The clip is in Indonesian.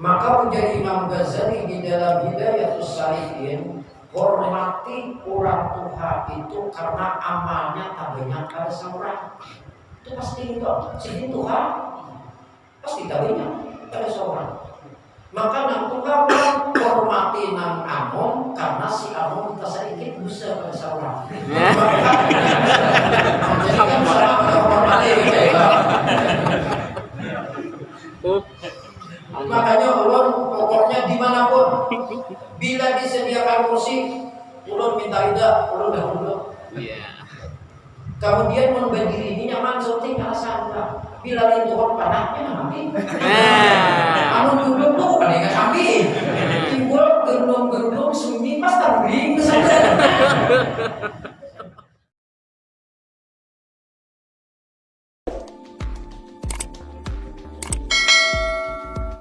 Maka menjadi Imam Ghazali di dalam Hidayatus Salikin hormati orang tua itu karena amalnya tak banyak pada seorang. Itu pasti itu. Sini Tuhan pasti tak banyak pada seorang. Maka nang Tuhan hormati nang Amon karena si Amon kita sedikit bisa pada seorang. Jadi kan seorang hormati. Makanya ulun pokoknya di mana pun bila disediakan kursi ulun minta ida ulun dahulu. Iya. Kemudian memberdiri ini nyaman syuting alasan bila itu panahnya nanti. Anu duduk tuh bukan yang sambil. Timbul gerung-gerung sunyi pas tanggung saja.